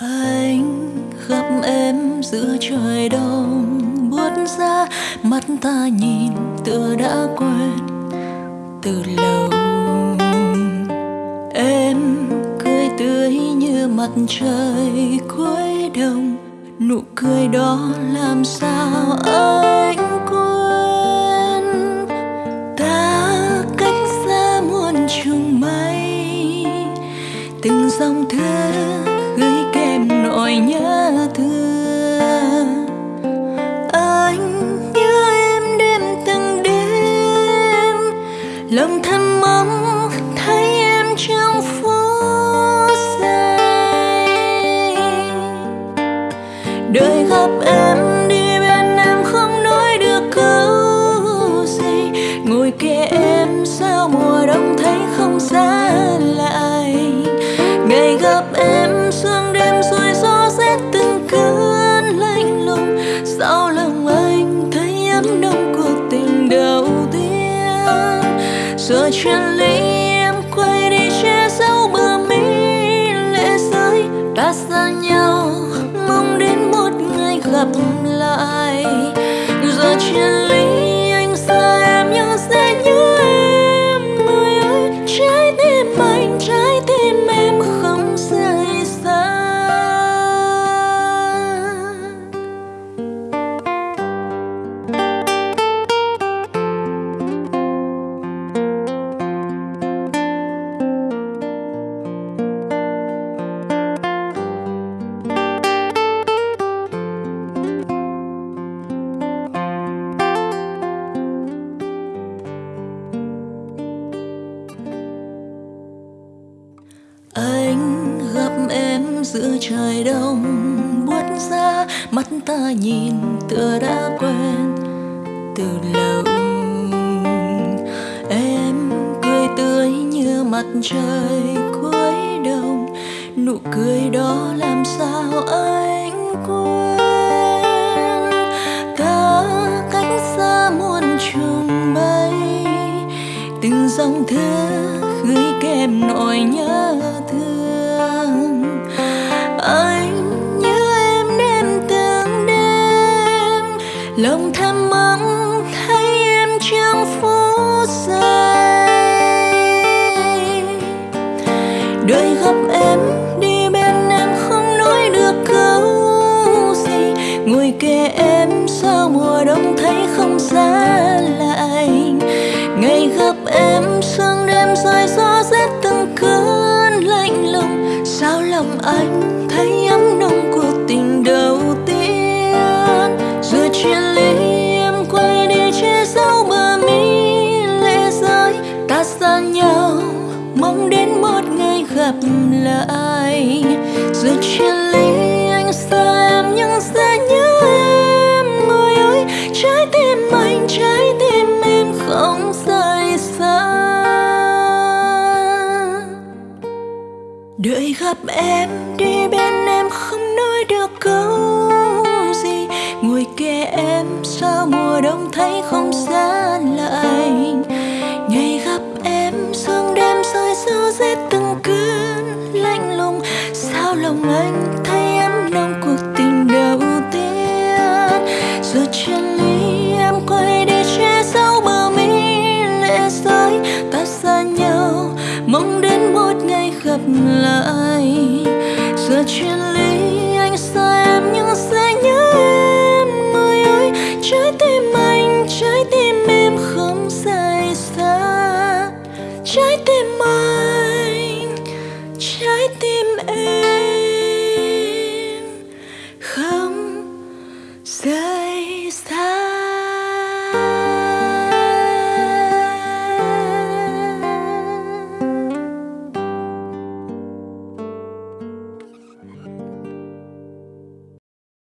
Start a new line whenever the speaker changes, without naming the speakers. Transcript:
anh gặp em giữa trời đông, buốt ra mắt ta nhìn tựa đã quên. Từ lâu em cười tươi như mặt trời cuối đông nụ cười đó làm sao anh quên? Ta cách xa muôn trùng mây, từng dòng thư nỗi nhớ thương. Anh nhớ em đêm từng đêm. Lòng thầm mong thấy em trong phút giây. Đời gặp em đi bên em không nói được câu gì. Ngồi kề em sao mùa đông thấy không xa lại ngày gặp em Ta xa nhau mong đến một ngày gặp lại. Giờ chia ly giữa trời đông buốt ra, mắt ta nhìn tựa đã quen từ lâu. Em cười tươi như mặt trời cuối đông, nụ cười đó làm sao anh quên? Ta cách xa muôn trùng mây từng dòng thư gửi kèm nỗi nhớ về em sao mùa đông thấy không xa lạnh. Ngày gặp em sương đêm rơi gió rét từng cơn lạnh lùng. Sao lòng anh thấy ấm nồng cuộc tình đầu tiên? Giờ chia ly em quay đi che giấu bờ mi lệ rơi ta xa nhau, mong đến một ngày gặp lại. Giờ chia ly đợi gặp em đi bên em không nói được câu gì. Ngồi kề em sao mùa đông thấy không xa lạnh. Ngày gặp em, sương đêm rơi gió rét từng cơn lạnh lùng. Sao lòng anh thấy lại. Giờ chuyện ly anh xa em nhưng sẽ nhớ em người ơi. Trái tim anh, trái tim em không rời xa. Trái tim anh, trái tim